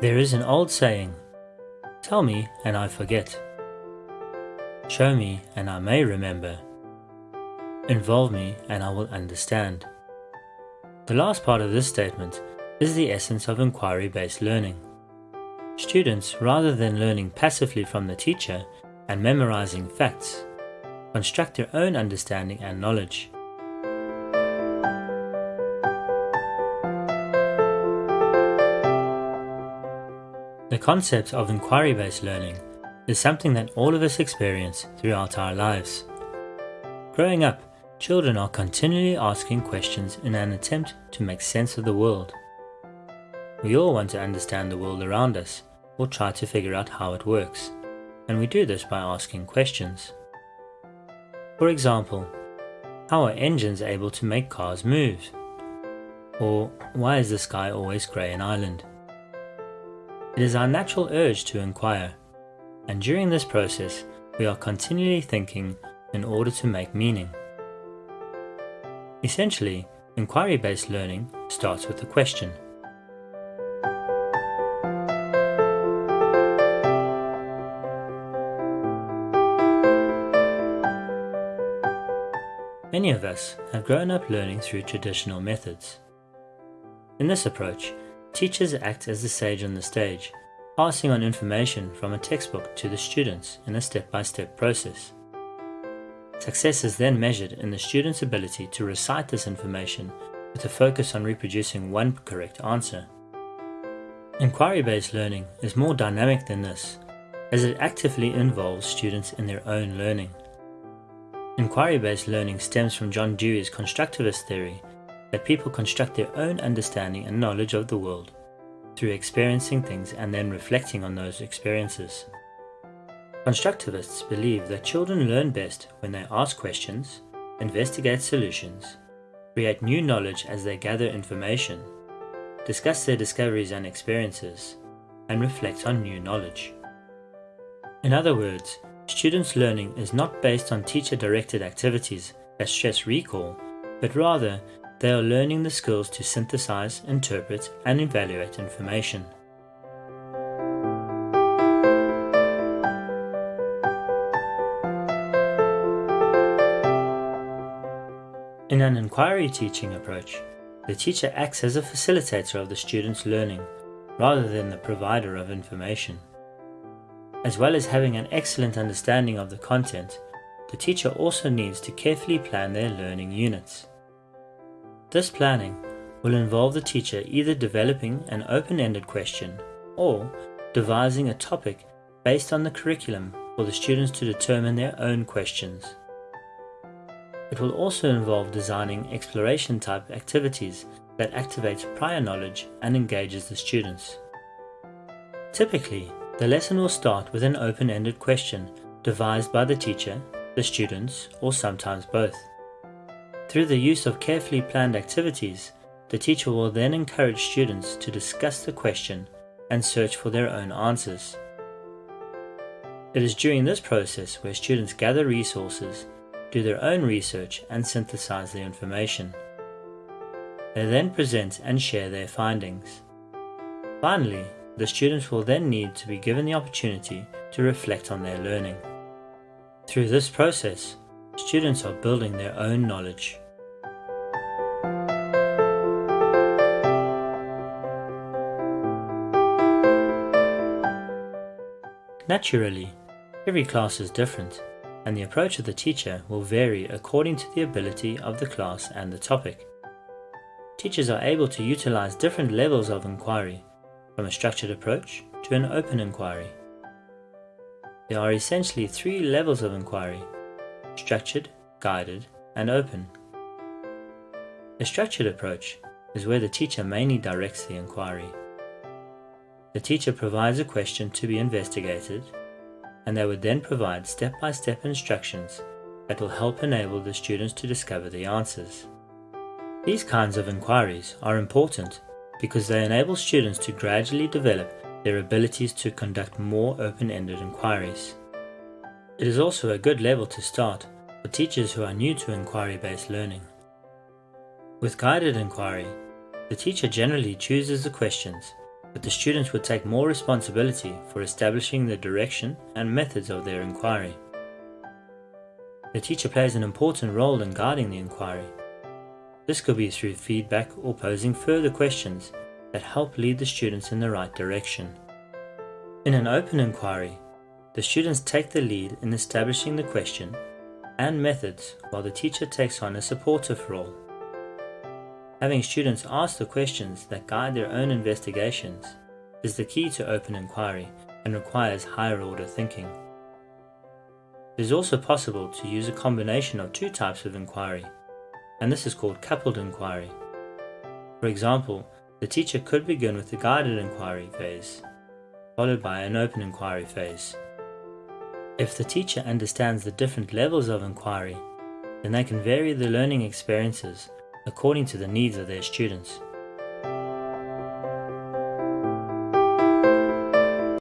There is an old saying, Tell me and I forget. Show me and I may remember. Involve me and I will understand. The last part of this statement is the essence of inquiry-based learning. Students, rather than learning passively from the teacher and memorizing facts, construct their own understanding and knowledge. The concept of inquiry-based learning is something that all of us experience throughout our lives. Growing up, children are continually asking questions in an attempt to make sense of the world. We all want to understand the world around us or try to figure out how it works, and we do this by asking questions. For example, how are engines able to make cars move? Or why is the sky always grey in Ireland? It is our natural urge to inquire, and during this process we are continually thinking in order to make meaning. Essentially, inquiry-based learning starts with a question. Many of us have grown up learning through traditional methods. In this approach, Teachers act as the sage on the stage, passing on information from a textbook to the students in a step-by-step -step process. Success is then measured in the student's ability to recite this information with a focus on reproducing one correct answer. Inquiry-based learning is more dynamic than this, as it actively involves students in their own learning. Inquiry-based learning stems from John Dewey's constructivist theory that people construct their own understanding and knowledge of the world through experiencing things and then reflecting on those experiences. Constructivists believe that children learn best when they ask questions, investigate solutions, create new knowledge as they gather information, discuss their discoveries and experiences, and reflect on new knowledge. In other words, students' learning is not based on teacher-directed activities that stress recall, but rather they are learning the skills to synthesize, interpret, and evaluate information. In an inquiry teaching approach, the teacher acts as a facilitator of the student's learning rather than the provider of information. As well as having an excellent understanding of the content, the teacher also needs to carefully plan their learning units. This planning will involve the teacher either developing an open-ended question or devising a topic based on the curriculum for the students to determine their own questions. It will also involve designing exploration type activities that activates prior knowledge and engages the students. Typically, the lesson will start with an open-ended question devised by the teacher, the students, or sometimes both. Through the use of carefully planned activities, the teacher will then encourage students to discuss the question and search for their own answers. It is during this process where students gather resources, do their own research and synthesize the information. They then present and share their findings. Finally, the students will then need to be given the opportunity to reflect on their learning. Through this process, students are building their own knowledge. Naturally, every class is different, and the approach of the teacher will vary according to the ability of the class and the topic. Teachers are able to utilize different levels of inquiry, from a structured approach to an open inquiry. There are essentially three levels of inquiry, structured, guided, and open. A structured approach is where the teacher mainly directs the inquiry. The teacher provides a question to be investigated, and they would then provide step-by-step -step instructions that will help enable the students to discover the answers. These kinds of inquiries are important because they enable students to gradually develop their abilities to conduct more open-ended inquiries. It is also a good level to start for teachers who are new to inquiry-based learning. With guided inquiry, the teacher generally chooses the questions but the students would take more responsibility for establishing the direction and methods of their inquiry. The teacher plays an important role in guiding the inquiry. This could be through feedback or posing further questions that help lead the students in the right direction. In an open inquiry, the students take the lead in establishing the question and methods while the teacher takes on a supportive role. Having students ask the questions that guide their own investigations is the key to open inquiry and requires higher order thinking. It is also possible to use a combination of two types of inquiry, and this is called coupled inquiry. For example, the teacher could begin with the guided inquiry phase, followed by an open inquiry phase. If the teacher understands the different levels of inquiry, then they can vary the learning experiences according to the needs of their students.